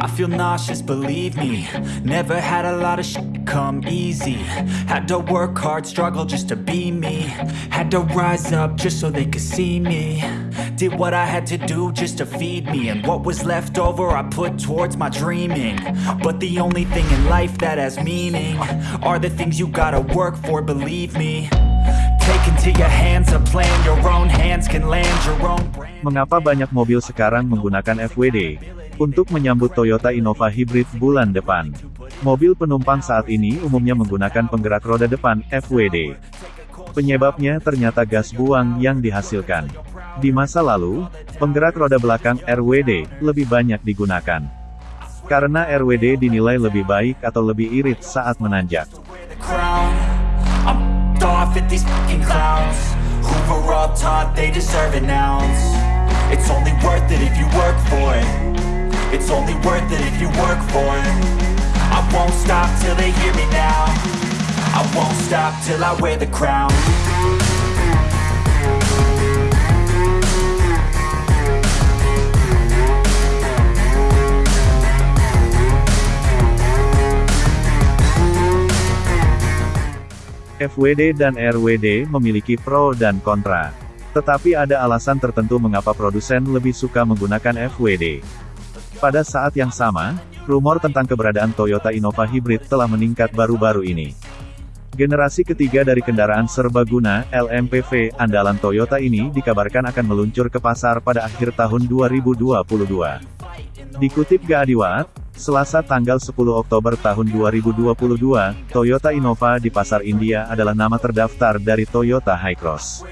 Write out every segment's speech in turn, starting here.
I feel nauseous, believe me. Never had a lot of shit come easy. Had to work hard, struggle just to be me. Had to rise up just so they could see me. Did what I had to do just to feed me. And what was left over I put towards my dreaming. But the only thing in life that has meaning Are the things you gotta work for, believe me. Take into your hands a plan Your own hands can land your own brand. Mengapa banyak mobil sekarang menggunakan FWD? Untuk menyambut Toyota Innova Hybrid bulan depan. Mobil penumpang saat ini umumnya menggunakan penggerak roda depan, FWD. Penyebabnya ternyata gas buang yang dihasilkan. Di masa lalu, penggerak roda belakang, RWD, lebih banyak digunakan. Karena RWD dinilai lebih baik atau lebih irit saat menanjak. It's only worth it if you work for it I won't stop till they hear me now I won't stop till I wear the crown FWD dan RWD memiliki pro dan kontra. Tetapi ada alasan tertentu mengapa produsen lebih suka menggunakan FWD. Pada saat yang sama, rumor tentang keberadaan Toyota Innova Hybrid telah meningkat baru-baru ini. Generasi ketiga dari kendaraan serbaguna, LMPV, andalan Toyota ini dikabarkan akan meluncur ke pasar pada akhir tahun 2022. Dikutip Gaadiwat, Selasa tanggal 10 Oktober tahun 2022, Toyota Innova di pasar India adalah nama terdaftar dari Toyota Hycross.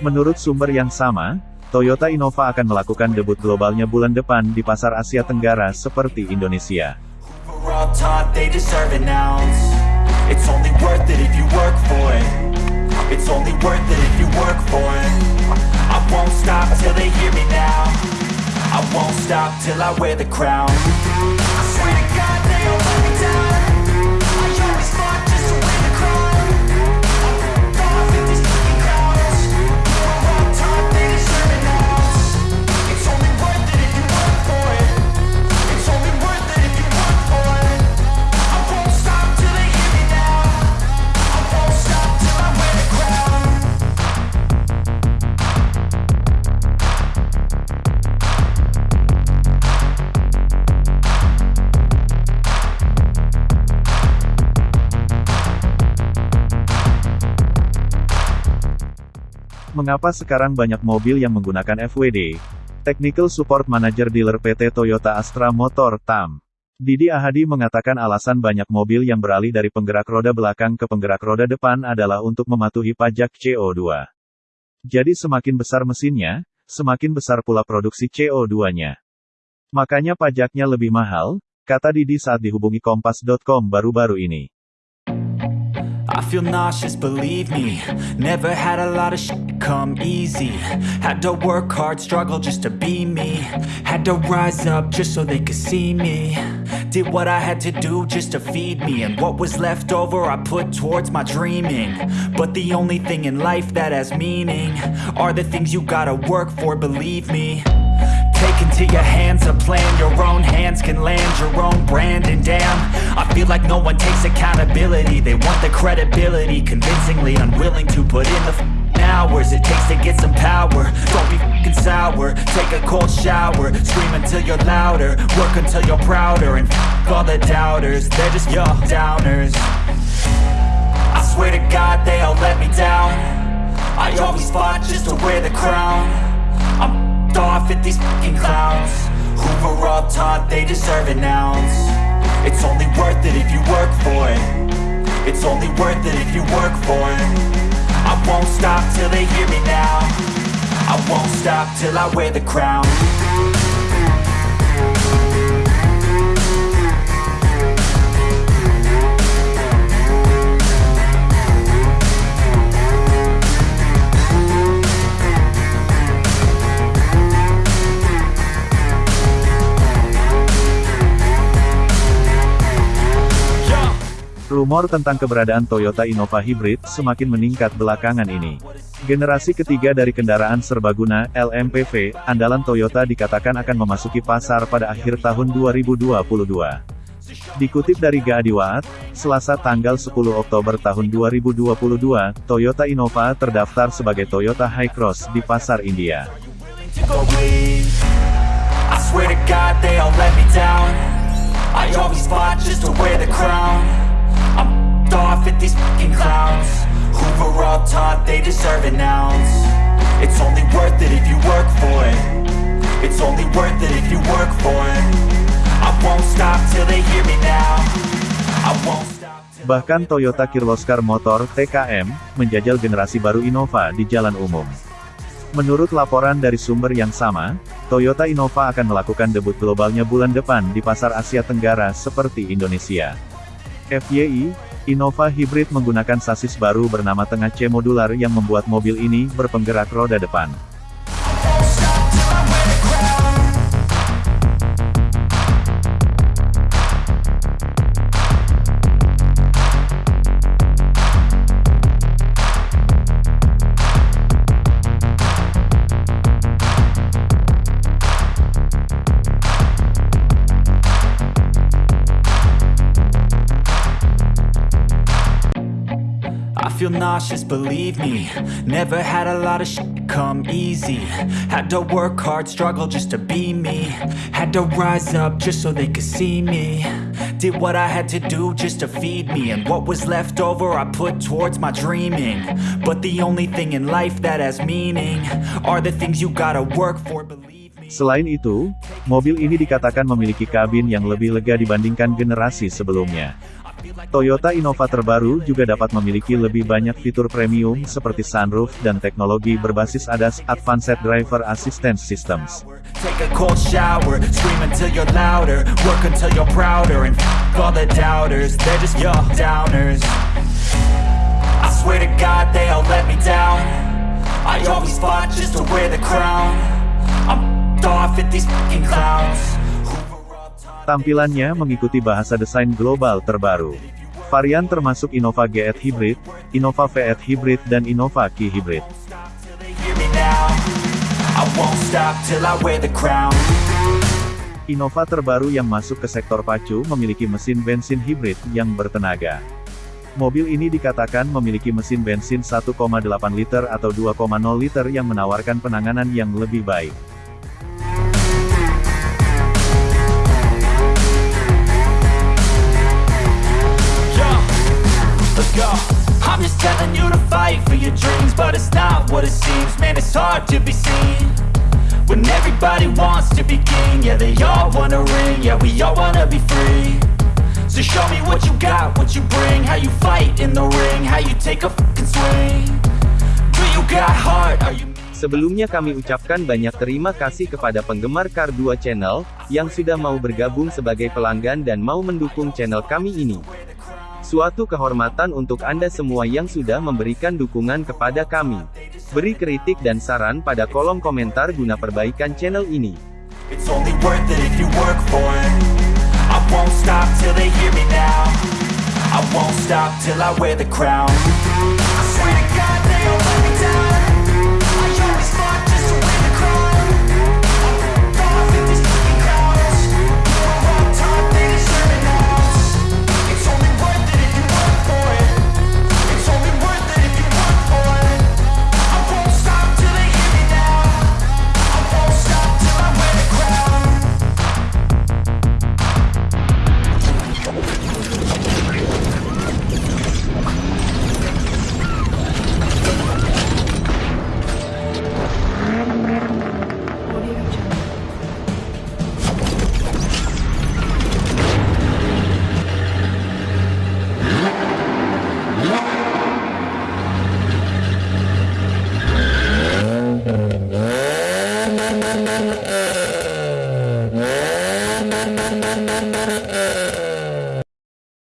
Menurut sumber yang sama, Toyota Innova akan melakukan debut globalnya bulan depan di pasar Asia Tenggara seperti Indonesia. Mengapa sekarang banyak mobil yang menggunakan FWD? Technical Support Manager Dealer PT Toyota Astra Motor TAM. Didi Ahadi mengatakan alasan banyak mobil yang beralih dari penggerak roda belakang ke penggerak roda depan adalah untuk mematuhi pajak CO2. Jadi semakin besar mesinnya, semakin besar pula produksi CO2-nya. Makanya pajaknya lebih mahal, kata Didi saat dihubungi Kompas.com baru-baru ini. I feel nauseous, believe me. Never had a lot of shit come easy. Had to work hard, struggle just to be me. Had to rise up just so they could see me. Did what I had to do just to feed me. And what was left over I put towards my dreaming. But the only thing in life that has meaning Are the things you gotta work for, believe me Into your hands a plan. Your own hands can land your own brand. And damn, I feel like no one takes accountability. They want the credibility Convincingly unwilling to put in the hours It takes to get some power. Don't be f***ing sour. Take a cold shower. Scream until you're louder. Work until you're prouder. And f*** all the doubters. They're just your downers. I swear to God they all let me down. I always fought just to wear the crown these fucking clowns. Were all taught they deserve an ounce. It's only worth it if you work for it. It's only worth it if you work for it. I won't stop till they hear me now. I won't stop till I wear the crown Rumor tentang keberadaan Toyota Innova Hybrid semakin meningkat belakangan ini. Generasi ketiga dari kendaraan serbaguna, LMPV, andalan Toyota dikatakan akan memasuki pasar pada akhir tahun 2022. Dikutip dari Gaadiwat, Selasa tanggal 10 Oktober tahun 2022, Toyota Innova terdaftar sebagai Toyota Hi-Cross di pasar India. I'm off at these fucking clowns. Who were all taught they deserve an ounce. It's only worth it if you work for it. It's only worth it if you work for it. I won't stop till they hear me now. I won't stop Bahkan Toyota Kirloskar Motor TKM menjajal generasi baru Innova di jalan umum. Menurut laporan dari sumber yang sama, Toyota Innova akan melakukan debut globalnya bulan depan di pasar Asia Tenggara seperti Indonesia. FYI, Innova Hybrid menggunakan sasis baru bernama Tengah C Modular yang membuat mobil ini berpenggerak roda depan. Feel nauseous, believe me. Never had a lot of shit come easy. Had to work hard, struggle just to be me. Had to rise up just so they could see me. Did what I had to do just to feed me. And what was left over I put towards my dreaming. But the only thing in life that has meaning Are the things you gotta work for, believe me. Selain itu, mobil ini dikatakan memiliki kabin yang lebih lega dibandingkan generasi sebelumnya. Toyota Innova terbaru juga dapat memiliki lebih banyak fitur premium seperti sunroof dan teknologi berbasis ADAS Advanced Driver Assistance Systems. Tampilannya mengikuti bahasa desain global terbaru. Varian termasuk Innova GE Hybrid, Innova V8 Hybrid dan Innova Key Hybrid. Innova terbaru yang masuk ke sektor pacu memiliki mesin bensin hibrid yang bertenaga. Mobil ini dikatakan memiliki mesin bensin 1,8 liter atau 2,0 liter yang menawarkan penanganan yang lebih baik. What it seems. Man, it's hard to be seen. When everybody wants to be king Yeah, they all wanna ring. Yeah, we all wanna be free. So show me what you got, what you bring. How you fight in the ring How you take a fucking swing. Do you got heart? Are you Sebelumnya kami ucapkan banyak terima kasih kepada penggemar Kar 2 Channel, yang sudah mau bergabung sebagai pelanggan dan mau mendukung channel kami ini. Suatu kehormatan untuk Anda semua yang sudah memberikan dukungan kepada kami. Beri kritik dan saran pada kolom komentar guna perbaikan channel ini. I won't stop till I wear the crown. I swear to God